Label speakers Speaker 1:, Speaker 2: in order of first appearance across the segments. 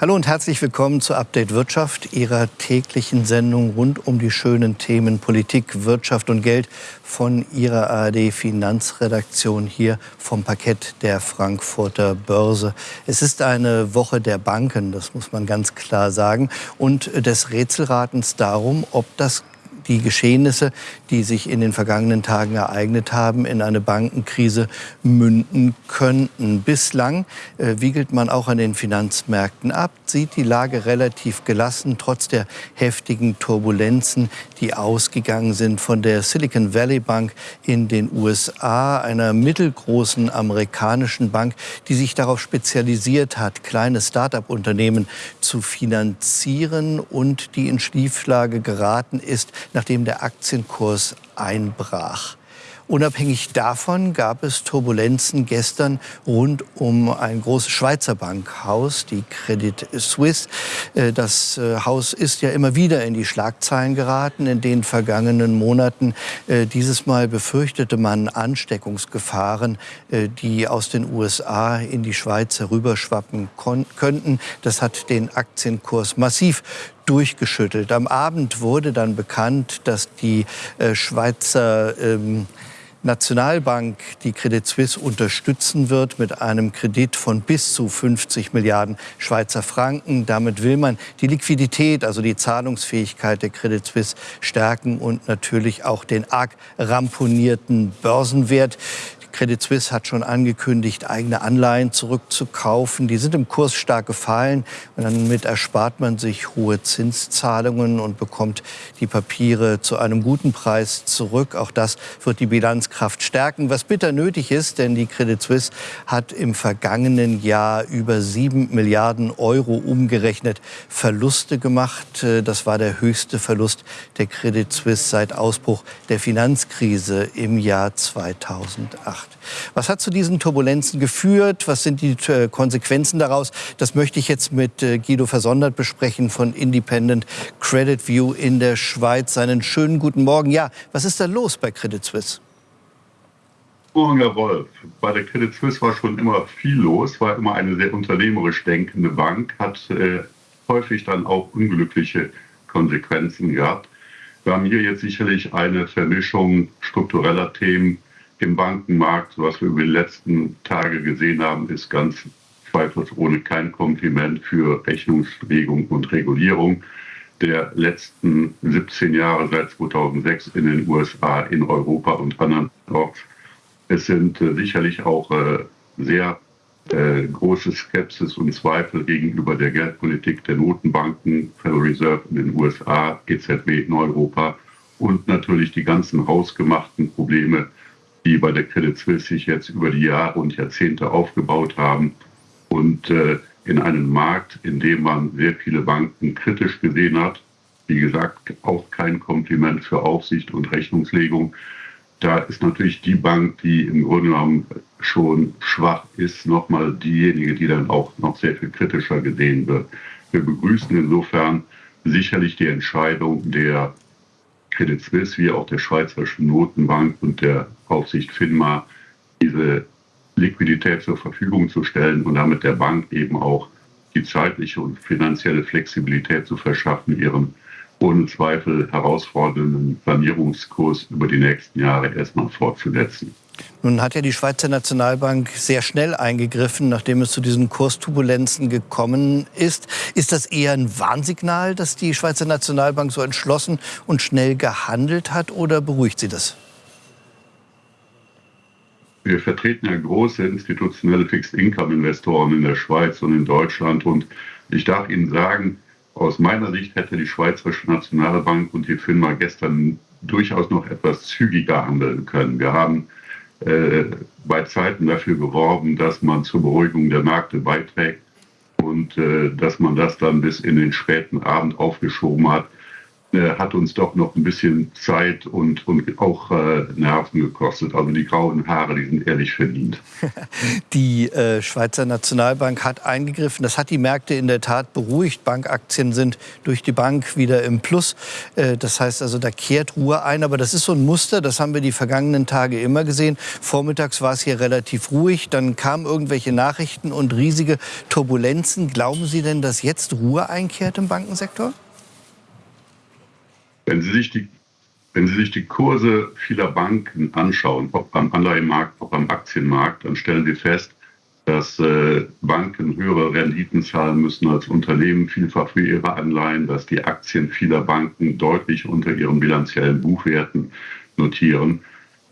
Speaker 1: Hallo und herzlich willkommen zu Update Wirtschaft, Ihrer täglichen Sendung rund um die schönen Themen Politik, Wirtschaft und Geld von Ihrer ARD Finanzredaktion hier vom Parkett der Frankfurter Börse. Es ist eine Woche der Banken, das muss man ganz klar sagen, und des Rätselratens darum, ob das die Geschehnisse, die sich in den vergangenen Tagen ereignet haben, in eine Bankenkrise münden könnten. Bislang äh, wiegelt man auch an den Finanzmärkten ab, sieht die Lage relativ gelassen, trotz der heftigen Turbulenzen, die ausgegangen sind von der Silicon Valley Bank in den USA, einer mittelgroßen amerikanischen Bank, die sich darauf spezialisiert hat, kleine Start-up-Unternehmen zu finanzieren und die in Schieflage geraten ist, nachdem der Aktienkurs einbrach. Unabhängig davon gab es Turbulenzen gestern rund um ein großes Schweizer Bankhaus, die Credit Suisse. Äh, das äh, Haus ist ja immer wieder in die Schlagzeilen geraten in den vergangenen Monaten. Äh, dieses Mal befürchtete man Ansteckungsgefahren, die aus den USA in die Schweiz herüberschwappen könnten. Das hat den Aktienkurs massiv durchgeschüttelt. Am Abend wurde dann bekannt, dass die Schweizer ähm, Nationalbank die Credit Suisse unterstützen wird mit einem Kredit von bis zu 50 Milliarden Schweizer Franken. Damit will man die Liquidität, also die Zahlungsfähigkeit der Credit Suisse stärken und natürlich auch den arg ramponierten Börsenwert. Credit Suisse hat schon angekündigt, eigene Anleihen zurückzukaufen. Die sind im Kurs stark gefallen. Und damit erspart man sich hohe Zinszahlungen und bekommt die Papiere zu einem guten Preis zurück. Auch das wird die Bilanzkraft stärken, was bitter nötig ist, denn die Credit Suisse hat im vergangenen Jahr über sieben Milliarden Euro umgerechnet Verluste gemacht. Das war der höchste Verlust der Credit Suisse seit Ausbruch der Finanzkrise im Jahr 2008 gemacht. Was hat zu diesen Turbulenzen geführt? Was sind die äh, Konsequenzen daraus? Das möchte ich jetzt mit äh, Guido Versondert besprechen von Independent Credit View in der Schweiz. Einen schönen guten Morgen. Ja, was ist da los bei Credit Suisse?
Speaker 2: Morgen, Herr Wolf. Bei der Credit Suisse war schon immer viel los, war immer eine sehr unternehmerisch denkende Bank, hat äh, häufig dann auch unglückliche Konsequenzen gehabt. Wir haben hier jetzt sicherlich eine Vermischung struktureller Themen im Bankenmarkt, was wir über die letzten Tage gesehen haben, ist ganz zweifelsohne kein Kompliment für Rechnungslegung und Regulierung der letzten 17 Jahre seit 2006 in den USA, in Europa und anderen Orts. Es sind äh, sicherlich auch äh, sehr äh, große Skepsis und Zweifel gegenüber der Geldpolitik der Notenbanken, Federal Reserve in den USA, EZB in Europa und natürlich die ganzen hausgemachten Probleme die bei der Credit Suisse sich jetzt über die Jahre und Jahrzehnte aufgebaut haben und äh, in einem Markt, in dem man sehr viele Banken kritisch gesehen hat, wie gesagt, auch kein Kompliment für Aufsicht und Rechnungslegung. Da ist natürlich die Bank, die im Grunde genommen schon schwach ist, nochmal diejenige, die dann auch noch sehr viel kritischer gesehen wird. Wir begrüßen insofern sicherlich die Entscheidung der Credit Suisse wie auch der Schweizerischen Notenbank und der Aufsicht FINMA diese Liquidität zur Verfügung zu stellen und damit der Bank eben auch die zeitliche und finanzielle Flexibilität zu verschaffen, ihren ohne Zweifel herausfordernden Sanierungskurs über die nächsten Jahre erstmal fortzusetzen.
Speaker 1: Nun hat ja die Schweizer Nationalbank sehr schnell eingegriffen, nachdem es zu diesen Kursturbulenzen gekommen ist. Ist das eher ein Warnsignal, dass die Schweizer Nationalbank so entschlossen und schnell gehandelt hat, oder beruhigt Sie das?
Speaker 2: Wir vertreten ja große institutionelle Fixed-Income-Investoren in der Schweiz und in Deutschland. Und ich darf Ihnen sagen, aus meiner Sicht hätte die Schweizerische Nationalbank und die FINMA gestern durchaus noch etwas zügiger handeln können. Wir haben äh, bei Zeiten dafür geworben, dass man zur Beruhigung der Märkte beiträgt und äh, dass man das dann bis in den späten Abend aufgeschoben hat. Äh, hat uns doch noch ein bisschen Zeit und, und auch äh, Nerven gekostet. Also die grauen Haare, die sind ehrlich verdient.
Speaker 1: Die äh, Schweizer Nationalbank hat eingegriffen. Das hat die Märkte in der Tat beruhigt. Bankaktien sind durch die Bank wieder im Plus. Äh, das heißt also, da kehrt Ruhe ein. Aber das ist so ein Muster, das haben wir die vergangenen Tage immer gesehen. Vormittags war es hier relativ ruhig. Dann kamen irgendwelche Nachrichten und riesige Turbulenzen. Glauben Sie denn, dass jetzt Ruhe einkehrt im Bankensektor?
Speaker 2: Wenn Sie sich die, wenn Sie sich die Kurse vieler Banken anschauen, ob beim Anleihenmarkt, ob beim Aktienmarkt, dann stellen Sie fest, dass äh, Banken höhere Renditen zahlen müssen als Unternehmen, vielfach für ihre Anleihen, dass die Aktien vieler Banken deutlich unter ihren bilanziellen Buchwerten notieren.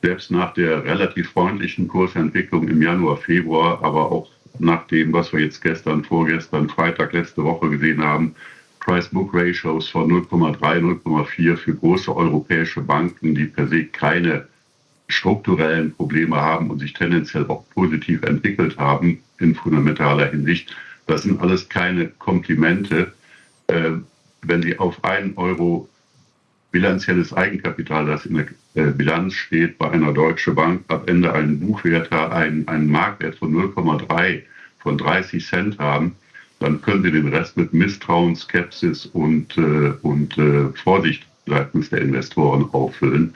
Speaker 2: Selbst nach der relativ freundlichen Kursentwicklung im Januar, Februar, aber auch nach dem, was wir jetzt gestern, vorgestern, Freitag, letzte Woche gesehen haben, Price-Book-Ratios von 0,3, 0,4 für große europäische Banken, die per se keine strukturellen Probleme haben und sich tendenziell auch positiv entwickelt haben in fundamentaler Hinsicht. Das sind alles keine Komplimente. Äh, wenn Sie auf einen Euro bilanzielles Eigenkapital, das in der äh, Bilanz steht, bei einer deutschen Bank ab Ende einen Buchwert, einen, einen Marktwert von 0,3 von 30 Cent haben, dann können Sie den Rest mit Misstrauen, Skepsis und, äh, und äh, Vorsicht seitens der Investoren auffüllen.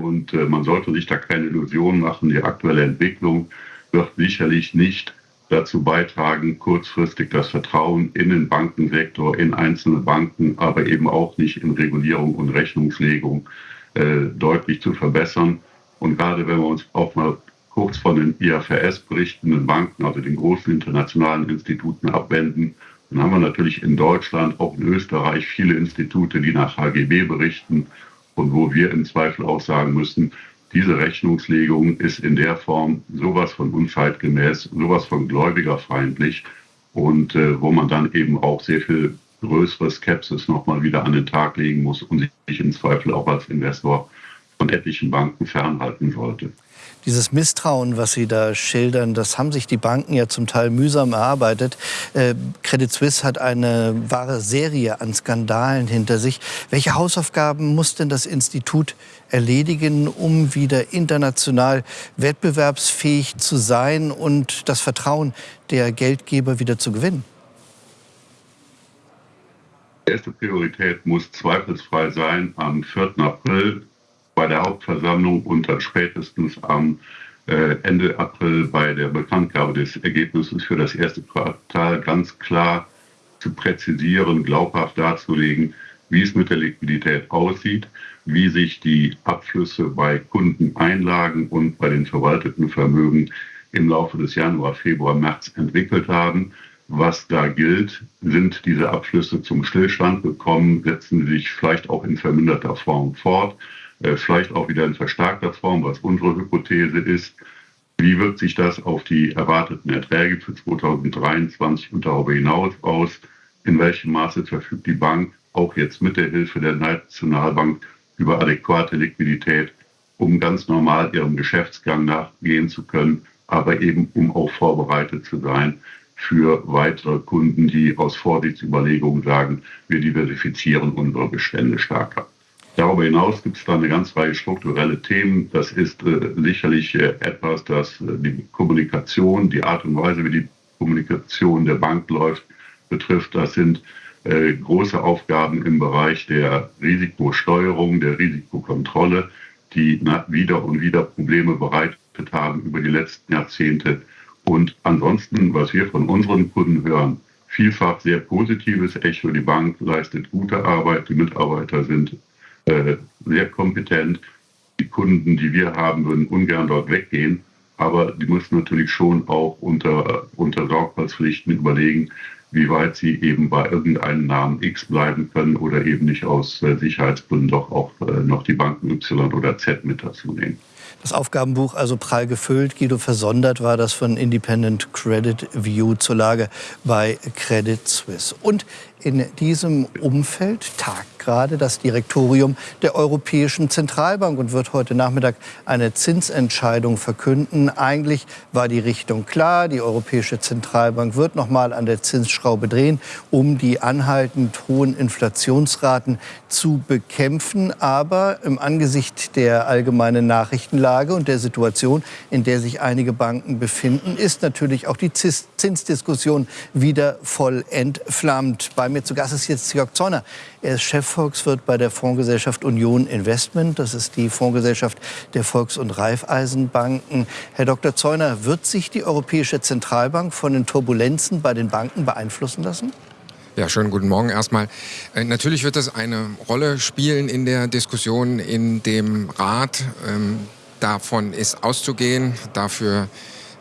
Speaker 2: Und äh, man sollte sich da keine Illusionen machen. Die aktuelle Entwicklung wird sicherlich nicht dazu beitragen, kurzfristig das Vertrauen in den Bankensektor, in einzelne Banken, aber eben auch nicht in Regulierung und Rechnungslegung äh, deutlich zu verbessern. Und gerade wenn wir uns auch mal kurz von den IFRS berichtenden Banken, also den großen internationalen Instituten abwenden. Dann haben wir natürlich in Deutschland, auch in Österreich, viele Institute, die nach HGB berichten und wo wir im Zweifel auch sagen müssen, diese Rechnungslegung ist in der Form sowas von unzeitgemäß, sowas von gläubigerfeindlich und äh, wo man dann eben auch sehr viel größere Skepsis nochmal wieder an den Tag legen muss und sich im Zweifel auch als Investor von etlichen Banken fernhalten sollte.
Speaker 1: Dieses Misstrauen, was Sie da schildern, das haben sich die Banken ja zum Teil mühsam erarbeitet. Äh, Credit Suisse hat eine wahre Serie an Skandalen hinter sich. Welche Hausaufgaben muss denn das Institut erledigen, um wieder international wettbewerbsfähig zu sein und das Vertrauen der Geldgeber wieder zu gewinnen?
Speaker 2: erste Priorität muss zweifelsfrei sein, am 4. April bei der Hauptversammlung und dann spätestens am äh, Ende April bei der Bekanntgabe des Ergebnisses für das erste Quartal ganz klar zu präzisieren, glaubhaft darzulegen, wie es mit der Liquidität aussieht, wie sich die Abflüsse bei Kundeneinlagen und bei den verwalteten Vermögen im Laufe des Januar, Februar, März entwickelt haben. Was da gilt, sind diese Abflüsse zum Stillstand gekommen, setzen sich vielleicht auch in verminderter Form fort vielleicht auch wieder in verstärkter Form, was unsere Hypothese ist. Wie wirkt sich das auf die erwarteten Erträge für 2023 und darüber hinaus aus? In welchem Maße verfügt die Bank auch jetzt mit der Hilfe der Nationalbank über adäquate Liquidität, um ganz normal ihrem Geschäftsgang nachgehen zu können, aber eben um auch vorbereitet zu sein für weitere Kunden, die aus Vorsichtsüberlegungen sagen, wir diversifizieren unsere Bestände stärker. Darüber hinaus gibt es da eine ganze Reihe strukturelle Themen. Das ist äh, sicherlich äh, etwas, das äh, die Kommunikation, die Art und Weise, wie die Kommunikation der Bank läuft, betrifft. Das sind äh, große Aufgaben im Bereich der Risikosteuerung, der Risikokontrolle, die wieder und wieder Probleme bereitet haben über die letzten Jahrzehnte. Und ansonsten, was wir von unseren Kunden hören, vielfach sehr positives Echo. Die Bank leistet gute Arbeit, die Mitarbeiter sind äh, sehr kompetent. Die Kunden, die wir haben, würden ungern dort weggehen. Aber die müssen natürlich schon auch unter, unter Sorgfaltspflichten überlegen, wie weit sie eben bei irgendeinem Namen X bleiben können oder eben nicht aus äh, Sicherheitsgründen doch auch äh, noch die Banken Y oder Z mit dazu nehmen.
Speaker 1: Das Aufgabenbuch also prall gefüllt. Guido Versondert war das von Independent Credit View zur Lage bei Credit Suisse. Und In diesem Umfeld tagt gerade das Direktorium der Europäischen Zentralbank und wird heute Nachmittag eine Zinsentscheidung verkünden. Eigentlich war die Richtung klar. Die Europäische Zentralbank wird noch mal an der Zinsschraube drehen, um die anhaltend hohen Inflationsraten zu bekämpfen. Aber im Angesicht der allgemeinen Nachrichtenlage und der Situation, in der sich einige Banken befinden, ist natürlich auch die Zinsdiskussion wieder voll entflammt. Bei mir zu Gast ist jetzt Jörg Zorner. Er ist Chefvolkswirt bei der Fondsgesellschaft Union Investment. Das ist die Fondsgesellschaft der Volks- und Raiffeisenbanken. Herr Dr. Zeuner, wird sich die Europäische Zentralbank von den Turbulenzen bei den Banken beeinflussen lassen?
Speaker 3: Ja, schönen guten Morgen erstmal. Äh, natürlich wird das eine Rolle spielen in der Diskussion in dem Rat. Ähm, davon ist auszugehen. Dafür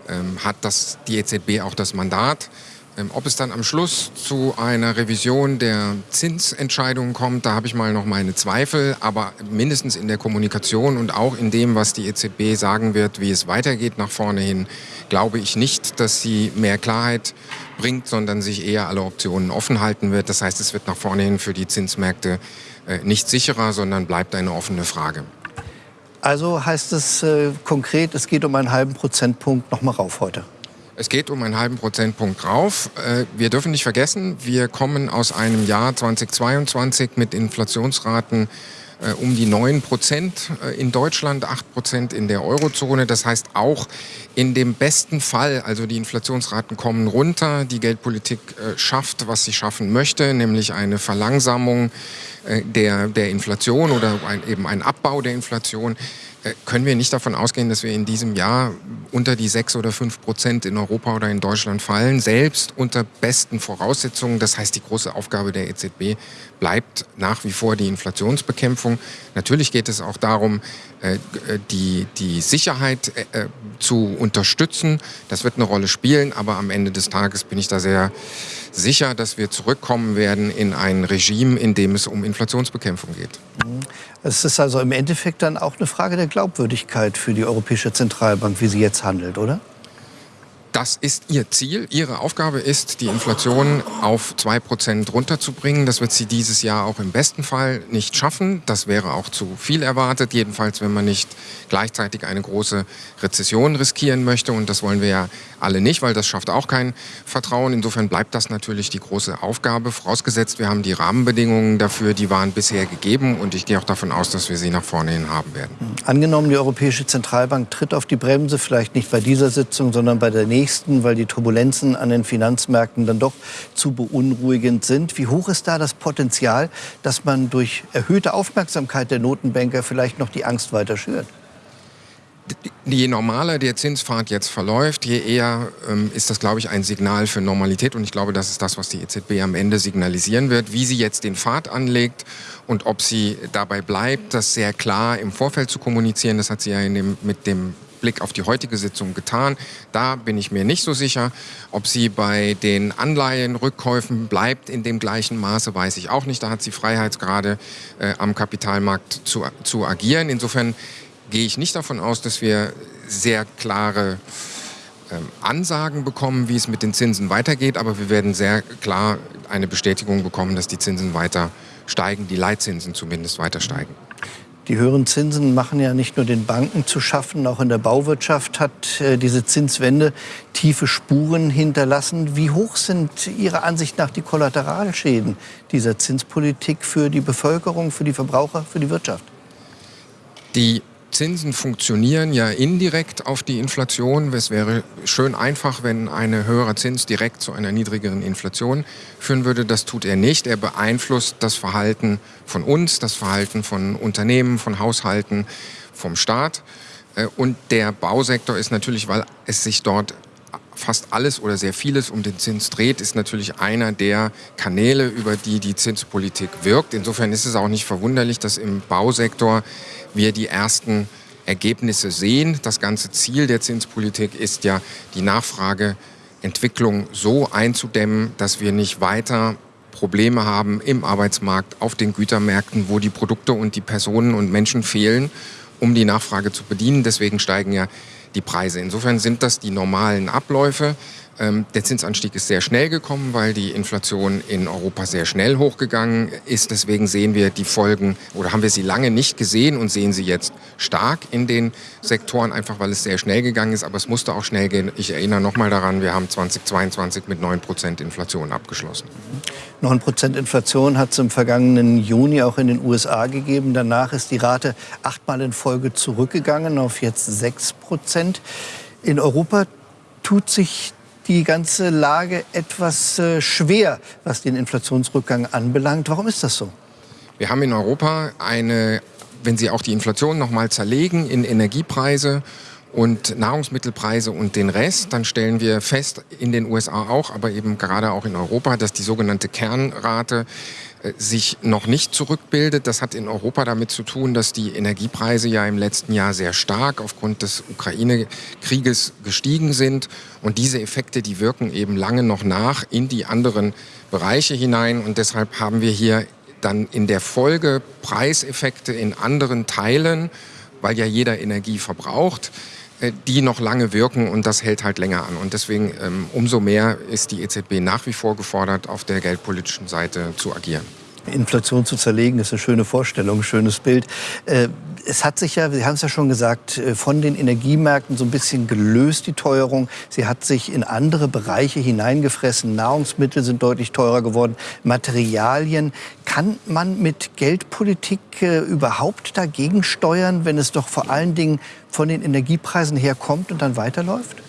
Speaker 3: ähm, hat das, die EZB auch das Mandat. Ähm, ob es dann am Schluss zu einer Revision der Zinsentscheidungen kommt, da habe ich mal noch meine Zweifel. Aber mindestens in der Kommunikation und auch in dem, was die EZB sagen wird, wie es weitergeht nach vorne hin, glaube ich nicht, dass sie mehr Klarheit bringt, sondern sich eher alle Optionen offen halten wird. Das heißt, es wird nach vorne hin für die Zinsmärkte äh, nicht sicherer, sondern bleibt eine offene Frage.
Speaker 1: Also heißt es äh, konkret, es geht um einen halben Prozentpunkt noch mal rauf heute.
Speaker 3: Es geht um einen halben Prozentpunkt rauf. Äh, wir dürfen nicht vergessen, wir kommen aus einem Jahr 2022 mit Inflationsraten um die 9 Prozent äh, in Deutschland, 8 Prozent in der Eurozone. Das heißt auch in dem besten Fall, also die Inflationsraten kommen runter, die Geldpolitik schafft, was sie schaffen möchte, nämlich eine Verlangsamung der, der Inflation oder ein, eben ein Abbau der Inflation. Äh, können wir nicht davon ausgehen, dass wir in diesem Jahr unter die sechs oder fünf Prozent in Europa oder in Deutschland fallen, selbst unter besten Voraussetzungen. Das heißt, die große Aufgabe der EZB bleibt nach wie vor die Inflationsbekämpfung. Natürlich geht es auch darum, äh, die, die Sicherheit äh, zu unterstützen. Das wird eine Rolle spielen, aber am Ende des Tages bin ich da sehr sicher, dass wir zurückkommen werden in ein Regime, in dem es um Inflationsbekämpfung geht.
Speaker 1: Es ist also im Endeffekt dann auch eine Frage der Glaubwürdigkeit für die Europäische Zentralbank, wie sie jetzt handelt, oder?
Speaker 3: Das ist ihr Ziel. Ihre Aufgabe ist, die Inflation auf 2% runterzubringen. Das wird sie dieses Jahr auch im besten Fall nicht schaffen. Das wäre auch zu viel erwartet, jedenfalls wenn man nicht gleichzeitig eine große Rezession riskieren möchte. Und das wollen wir ja alle nicht, weil das schafft auch kein Vertrauen. Insofern bleibt das natürlich die große Aufgabe. Vorausgesetzt, wir haben die Rahmenbedingungen dafür, die waren bisher gegeben. Und ich gehe auch davon aus, dass wir sie nach vorne hin haben werden.
Speaker 1: Angenommen, die Europäische Zentralbank tritt auf die Bremse, vielleicht nicht bei dieser Sitzung, sondern bei der nächsten nächsten, weil die Turbulenzen an den Finanzmärkten dann doch zu beunruhigend sind. Wie hoch ist da das Potenzial, dass man durch erhöhte Aufmerksamkeit der Notenbanker vielleicht noch die Angst weiter schürt?
Speaker 3: Je normaler der Zinspfad jetzt verläuft, je eher ähm, ist das, glaube ich, ein Signal für Normalität. Und ich glaube, das ist das, was die EZB am Ende signalisieren wird. Wie sie jetzt den Pfad anlegt und ob sie dabei bleibt, das sehr klar im Vorfeld zu kommunizieren, das hat sie ja dem, mit dem Blick auf die heutige Sitzung getan. Da bin ich mir nicht so sicher. Ob sie bei den Anleihenrückkäufen bleibt in dem gleichen Maße, weiß ich auch nicht. Da hat sie Freiheitsgrade äh, am Kapitalmarkt zu, zu agieren. Insofern gehe ich nicht davon aus, dass wir sehr klare ähm, Ansagen bekommen, wie es mit den Zinsen weitergeht. Aber wir werden sehr klar eine Bestätigung bekommen, dass die Zinsen weiter steigen, die Leitzinsen zumindest weiter steigen.
Speaker 1: Die höheren Zinsen machen ja nicht nur den Banken zu schaffen, auch in der Bauwirtschaft hat äh, diese Zinswende tiefe Spuren hinterlassen. Wie hoch sind Ihrer Ansicht nach die Kollateralschäden dieser Zinspolitik für die Bevölkerung, für die Verbraucher, für die Wirtschaft?
Speaker 3: Die Zinsen funktionieren ja indirekt auf die Inflation. Es wäre schön einfach, wenn ein höherer Zins direkt zu einer niedrigeren Inflation führen würde. Das tut er nicht. Er beeinflusst das Verhalten von uns, das Verhalten von Unternehmen, von Haushalten, vom Staat. Äh, und der Bausektor ist natürlich, weil es sich dort fast alles oder sehr vieles um den Zins dreht, ist natürlich einer der Kanäle, über die die Zinspolitik wirkt. Insofern ist es auch nicht verwunderlich, dass im Bausektor wir die ersten Ergebnisse sehen. Das ganze Ziel der Zinspolitik ist ja, die Nachfrageentwicklung so einzudämmen, dass wir nicht weiter Probleme haben im Arbeitsmarkt, auf den Gütermärkten, wo die Produkte und die Personen und Menschen fehlen, um die Nachfrage zu bedienen. Deswegen steigen ja die Preise. Insofern sind das die normalen Abläufe. Ähm, der Zinsanstieg ist sehr schnell gekommen, weil die Inflation in Europa sehr schnell hochgegangen ist. Deswegen sehen wir die Folgen oder haben wir sie lange nicht gesehen und sehen sie jetzt stark in den Sektoren, einfach weil es sehr schnell gegangen ist. Aber es musste auch schnell gehen. Ich erinnere nochmal daran, wir haben 2022 mit 9% Inflation abgeschlossen.
Speaker 1: 9% Inflation hat es im vergangenen Juni auch in den USA gegeben. Danach ist die Rate achtmal in Folge zurückgegangen auf jetzt 6%. In Europa tut sich die ganze Lage etwas äh, schwer, was den Inflationsrückgang anbelangt. Warum ist das so?
Speaker 3: Wir haben in Europa eine, wenn Sie auch die Inflation noch mal zerlegen in Energiepreise und Nahrungsmittelpreise und den Rest, dann stellen wir fest, in den USA auch, aber eben gerade auch in Europa, dass die sogenannte Kernrate äh, sich noch nicht zurückbildet. Das hat in Europa damit zu tun, dass die Energiepreise ja im letzten Jahr sehr stark aufgrund des Ukraine-Krieges gestiegen sind. Und diese Effekte, die wirken eben lange noch nach in die anderen Bereiche hinein. Und deshalb haben wir hier dann in der Folge Preiseffekte in anderen Teilen, weil ja jeder Energie verbraucht. Äh, die noch lange wirken und das hält halt länger an. Und deswegen ähm, umso mehr ist die EZB nach wie vor gefordert, auf der geldpolitischen Seite zu agieren.
Speaker 1: Inflation zu zerlegen, ist eine schöne Vorstellung, ein schönes Bild. Es hat sich ja, Sie haben es ja schon gesagt, äh, von den Energiemärkten so ein bisschen gelöst, die Teuerung. Sie hat sich in andere Bereiche hineingefressen. Nahrungsmittel sind deutlich teurer geworden, Materialien. Kann man mit Geldpolitik äh, überhaupt dagegen steuern, wenn es doch vor allen Dingen von den Energiepreisen herkommt und dann weiterläuft?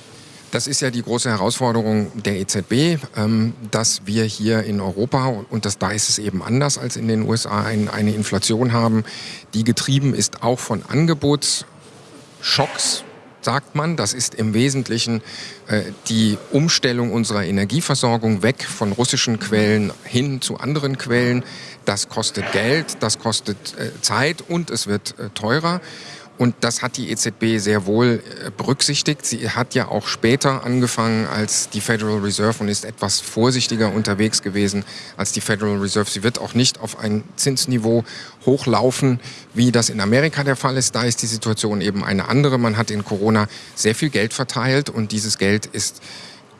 Speaker 3: Das ist ja die große Herausforderung der EZB, ähm, dass wir hier in Europa, und das, da ist es eben anders als in den USA, ein, eine Inflation haben, die getrieben ist auch von Angebotsschocks, sagt man. Das ist im Wesentlichen äh, die Umstellung unserer Energieversorgung weg von russischen Quellen hin zu anderen Quellen. Das kostet Geld, das kostet äh, Zeit und es wird äh, teurer. Und das hat die EZB sehr wohl äh, berücksichtigt. Sie hat ja auch später angefangen als die Federal Reserve und ist etwas vorsichtiger unterwegs gewesen als die Federal Reserve. Sie wird auch nicht auf ein Zinsniveau hochlaufen, wie das in Amerika der Fall ist. Da ist die Situation eben eine andere. Man hat in Corona sehr viel Geld verteilt und dieses Geld ist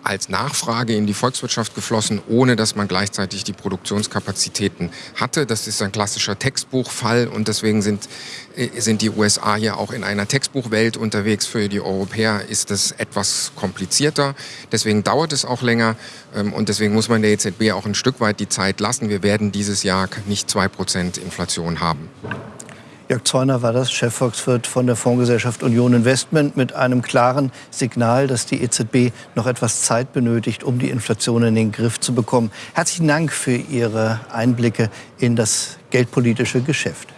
Speaker 3: als Nachfrage in die Volkswirtschaft geflossen, ohne dass man gleichzeitig die Produktionskapazitäten hatte. Das ist ein klassischer Textbuchfall und deswegen sind, äh, sind die USA hier auch in einer Textbuchwelt unterwegs. Für die Europäer ist das etwas komplizierter. Deswegen dauert es auch länger ähm, und deswegen muss man der EZB auch ein Stück weit die Zeit lassen. Wir werden dieses Jahr nicht zwei Prozent Inflation haben.
Speaker 1: Jörg Zeuner war das, Chefvolkswirt von der Fondsgesellschaft Union Investment, mit einem klaren Signal, dass die EZB noch etwas Zeit benötigt, um die Inflation in den Griff zu bekommen. Herzlichen Dank für Ihre Einblicke in das geldpolitische Geschäft.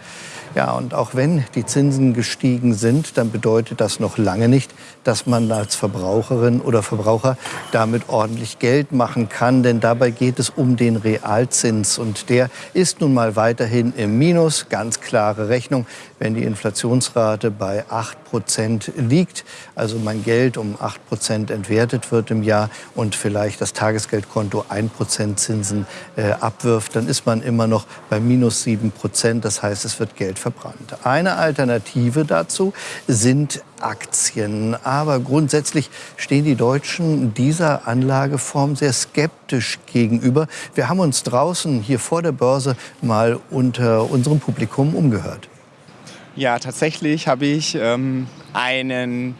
Speaker 1: Ja, und auch wenn die Zinsen gestiegen sind, dann bedeutet das noch lange nicht, dass man als Verbraucherin oder Verbraucher damit ordentlich Geld machen kann. Denn dabei geht es um den Realzins. Und der ist nun mal weiterhin im Minus. Ganz klare Rechnung, wenn die Inflationsrate bei 8 Prozent liegt. Also mein Geld um 8 Prozent entwertet wird im Jahr und vielleicht das Tagesgeldkonto 1 Prozent Zinsen äh, abwirft, dann ist man immer noch bei minus 7 Prozent. Das heißt, es wird Geld verbrannt. Eine Alternative dazu sind Aktien. Aber grundsätzlich stehen die Deutschen dieser Anlageform sehr skeptisch gegenüber. Wir haben uns draußen hier vor der Börse mal unter unserem Publikum umgehört.
Speaker 4: Ja, tatsächlich habe ich ähm, einen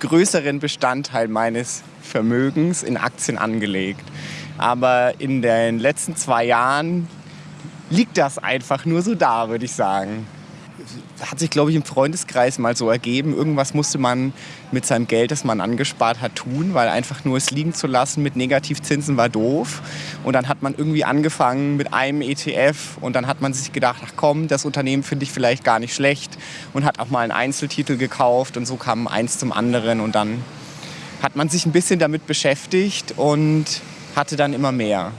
Speaker 4: größeren Bestandteil meines Vermögens in Aktien angelegt. Aber in den letzten zwei Jahren liegt das einfach nur so da, würde ich sagen hat sich, glaube ich, im Freundeskreis mal so ergeben. Irgendwas musste man mit seinem Geld, das man angespart hat, tun, weil einfach nur es liegen zu lassen mit Negativzinsen war doof. Und dann hat man irgendwie angefangen mit einem ETF und dann hat man sich gedacht, ach komm, das Unternehmen finde ich vielleicht gar nicht schlecht und hat auch mal einen Einzeltitel gekauft und so kam eins zum anderen und dann hat man sich ein bisschen damit beschäftigt und hatte dann immer mehr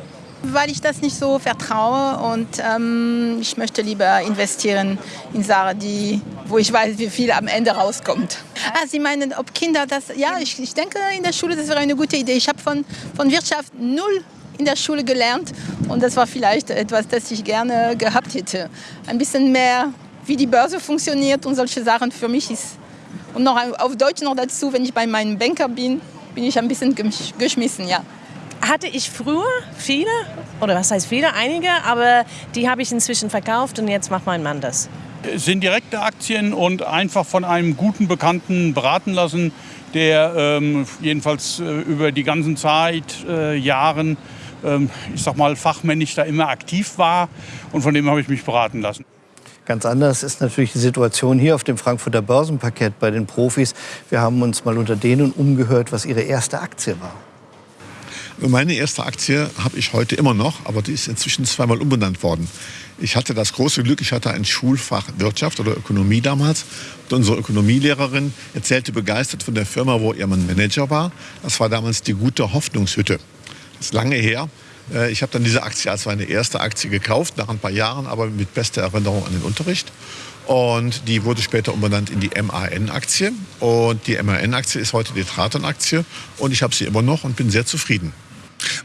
Speaker 5: weil ich das nicht so vertraue und ähm, ich möchte lieber investieren in Sachen, die, wo ich weiß, wie viel am Ende rauskommt. Ah, Sie meinen, ob Kinder das, ja, ich, ich denke in der Schule, das wäre eine gute Idee. Ich habe von, von Wirtschaft null in der Schule gelernt und das war vielleicht etwas, das ich gerne gehabt hätte. Ein bisschen mehr, wie die Börse funktioniert und solche Sachen für mich ist. Und noch auf Deutsch noch dazu, wenn ich bei meinem Banker bin, bin ich ein bisschen geschmissen, ja.
Speaker 6: Hatte ich früher viele, oder was heißt viele, einige, aber die habe ich inzwischen verkauft und jetzt macht mein Mann das.
Speaker 7: Es sind direkte Aktien und einfach von einem guten Bekannten beraten lassen, der ähm, jedenfalls äh, über die ganzen Zeit, äh, Jahren, ähm, ich sag mal, fachmännisch da immer aktiv war und von dem habe ich mich beraten lassen.
Speaker 1: Ganz anders ist natürlich die Situation hier auf dem Frankfurter Börsenparkett bei den Profis. Wir haben uns mal unter denen umgehört, was ihre erste Aktie war.
Speaker 8: Meine erste Aktie habe ich heute immer noch, aber die ist inzwischen zweimal umbenannt worden. Ich hatte das große Glück, ich hatte ein Schulfach Wirtschaft oder Ökonomie damals. Und unsere Ökonomielehrerin erzählte begeistert von der Firma, wo ihr Mann Manager war. Das war damals die gute Hoffnungshütte. Das ist lange her. Äh, ich habe dann diese Aktie als meine erste Aktie gekauft, nach ein paar Jahren, aber mit bester Erinnerung an den Unterricht. Und die wurde später umbenannt in die MAN-Aktie. Und die MAN-Aktie ist heute die Traton-Aktie. Und ich habe sie immer noch und bin sehr zufrieden.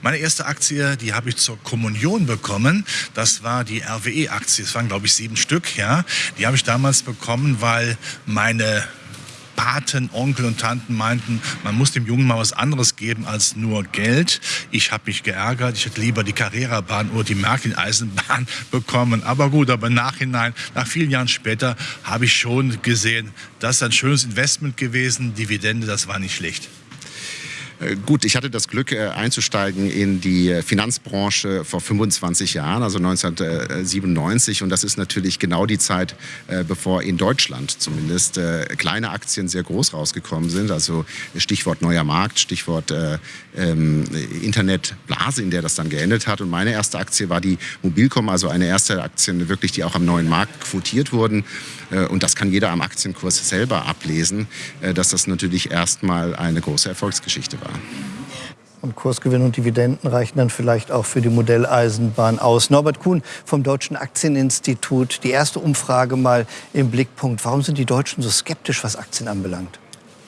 Speaker 9: Meine erste Aktie, die habe ich zur Kommunion bekommen. Das war die RWE-Aktie. Es waren, glaube ich, sieben Stück. Ja. Die habe ich damals bekommen, weil meine Paten, Onkel und Tanten meinten, man muss dem Jungen mal was anderes geben als nur Geld. Ich habe mich geärgert. Ich hätte lieber die Carrera-Bahn oder die Märklin-Eisenbahn bekommen. Aber gut, aber Nachhinein, nach vielen Jahren später, habe ich schon gesehen, das ist ein schönes Investment gewesen. Dividende, das war nicht schlecht.
Speaker 10: Äh, gut, ich hatte das Glück äh, einzusteigen in die Finanzbranche vor 25 Jahren, also 1997. Und das ist natürlich genau die Zeit, äh, bevor in Deutschland zumindest kleine Aktien sehr groß rausgekommen sind. Also Stichwort neuer Markt, Stichwort ähm, Internetblase, in der das dann geendet hat. Und meine erste Aktie war die Mobilcom, also eine erste Aktie wirklich, die auch am neuen Markt quotiert wurden. Und das kann jeder am Aktienkurs selber ablesen, dass das natürlich erstmal eine große Erfolgsgeschichte war.
Speaker 1: Und Kursgewinn und Dividenden reichen dann vielleicht auch für die Modelleisenbahn aus. Norbert Kuhn vom Deutschen Aktieninstitut. Die erste Umfrage mal im Blickpunkt. Warum sind die Deutschen so skeptisch, was Aktien anbelangt?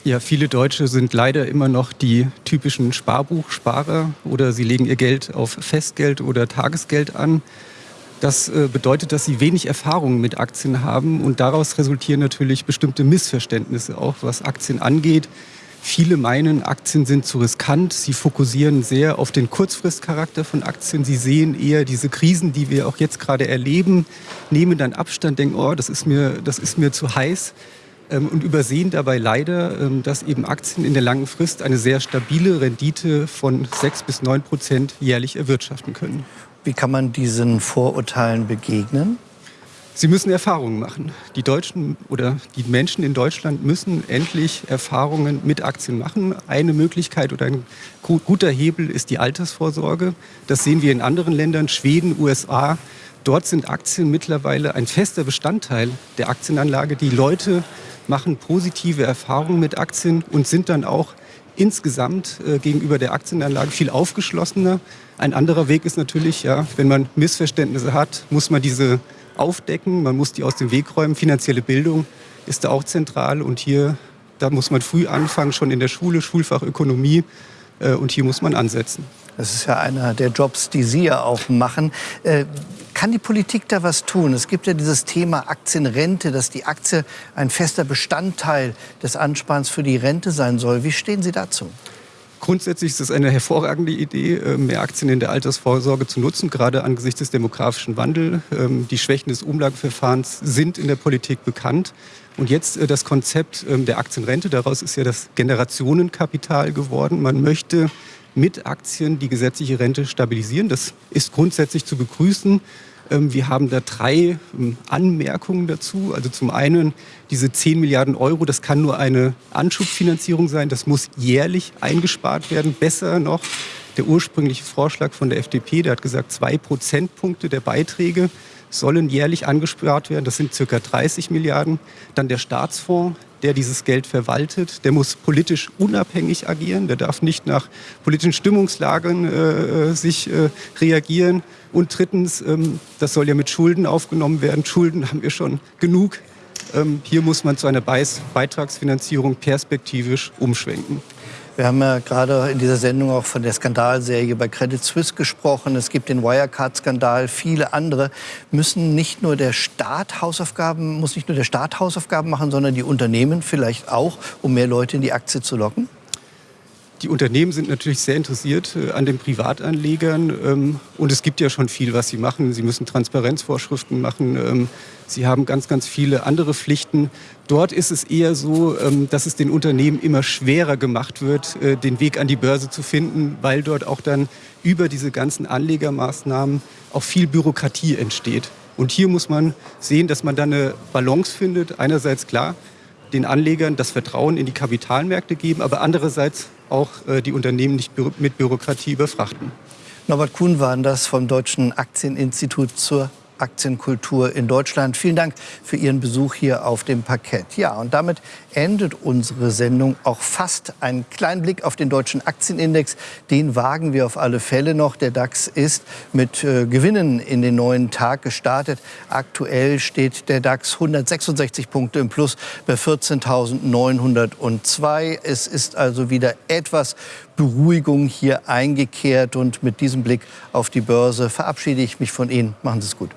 Speaker 11: Ja, viele Deutsche sind leider immer noch die typischen Sparbuchsparer oder sie legen ihr Geld auf Festgeld oder Tagesgeld an. Das äh, bedeutet, dass sie wenig Erfahrung mit Aktien haben und daraus resultieren natürlich bestimmte Missverständnisse, auch was Aktien angeht. Viele meinen, Aktien sind zu riskant. Sie fokussieren sehr auf den Kurzfristcharakter von Aktien. Sie sehen eher diese Krisen, die wir auch jetzt gerade erleben, nehmen dann Abstand, denken, oh, das ist mir, das ist mir zu heiß ähm, und übersehen dabei leider, ähm, dass eben Aktien in der langen Frist eine sehr stabile Rendite von 6 bis 9 Prozent jährlich erwirtschaften können.
Speaker 1: Wie kann man diesen Vorurteilen begegnen?
Speaker 11: Sie müssen Erfahrungen machen. Die Deutschen oder die Menschen in Deutschland müssen endlich Erfahrungen mit Aktien machen. Eine Möglichkeit oder ein guter Hebel ist die Altersvorsorge. Das sehen wir in anderen Ländern, Schweden, USA. Dort sind Aktien mittlerweile ein fester Bestandteil der Aktienanlage. Die Leute machen positive Erfahrungen mit Aktien und sind dann auch insgesamt äh, gegenüber der Aktienanlage viel aufgeschlossener. Ein anderer Weg ist natürlich, ja, wenn man Missverständnisse hat, muss man diese aufdecken, man muss die aus dem Weg räumen. Finanzielle Bildung ist da auch zentral und hier, da muss man früh anfangen, schon in der Schule, Schulfach Ökonomie äh, und hier muss man ansetzen.
Speaker 1: Das ist ja einer der Jobs, die Sie ja auch machen. Äh, kann die Politik da was tun? Es gibt ja dieses Thema Aktienrente, dass die Aktie ein fester Bestandteil des Ansparens für die Rente sein soll. Wie stehen Sie dazu?
Speaker 11: Grundsätzlich ist es eine hervorragende Idee, äh, mehr Aktien in der Altersvorsorge zu nutzen, gerade angesichts des demografischen Wandels. Ähm, die Schwächen des Umlageverfahrens sind in der Politik bekannt. Und jetzt äh, das Konzept ähm, der Aktienrente, daraus ist ja das Generationenkapital geworden. Man möchte mit Aktien die gesetzliche Rente stabilisieren. Das ist grundsätzlich zu begrüßen. Ähm, wir haben da drei ähm, Anmerkungen dazu. Also zum einen diese 10 Milliarden Euro, das kann nur eine Anschubfinanzierung sein. Das muss jährlich eingespart werden. Besser noch der ursprüngliche Vorschlag von der FDP, der hat gesagt, zwei Prozentpunkte der Beiträge sollen jährlich angespart werden. Das sind circa 30 Milliarden. Dann der Staatsfonds, der dieses Geld verwaltet, der muss politisch unabhängig agieren. Der darf nicht nach politischen Stimmungslagen äh, äh sich äh, reagieren. Und drittens, ähm, das soll ja mit Schulden aufgenommen werden. Schulden haben wir schon genug. Ähm, hier muss man zu einer Beitragsfinanzierung perspektivisch umschwenken.
Speaker 1: Wir haben ja gerade in dieser Sendung auch von der Skandalserie bei Credit Suisse gesprochen. Es gibt den Wirecard-Skandal, viele andere. Müssen nicht nur der Staat Hausaufgaben, muss nicht nur der Staat Hausaufgaben machen, sondern die Unternehmen vielleicht auch, um mehr Leute in die Aktie zu locken?
Speaker 11: Die Unternehmen sind natürlich sehr interessiert äh, an den Privatanlegern ähm, und es gibt ja schon viel, was sie machen. Sie müssen Transparenzvorschriften machen. Ähm, sie haben ganz, ganz viele andere Pflichten. Dort ist es eher so, ähm, dass es den Unternehmen immer schwerer gemacht wird, äh, den Weg an die Börse zu finden, weil dort auch dann über diese ganzen Anlegermaßnahmen auch viel Bürokratie entsteht. Und hier muss man sehen, dass man dann eine Balance findet. Einerseits klar, den Anlegern das Vertrauen in die Kapitalmärkte geben, aber andererseits auch äh, die Unternehmen nicht mit Bürokratie überfrachten.
Speaker 1: Norbert Kuhn war das vom Deutschen Aktieninstitut zur Aktienkultur in Deutschland. Vielen Dank für Ihren Besuch hier auf dem Parkett. Ja, und damit endet unsere Sendung auch fast. Ein kleinen Blick auf den deutschen Aktienindex, den wagen wir auf alle Fälle noch. Der DAX ist mit äh, Gewinnen in den neuen Tag gestartet. Aktuell steht der DAX 166 Punkte im Plus bei 14.902. Es ist also wieder etwas Beruhigung hier eingekehrt. Und mit diesem Blick auf die Börse verabschiede ich mich von Ihnen. Machen Sie es gut.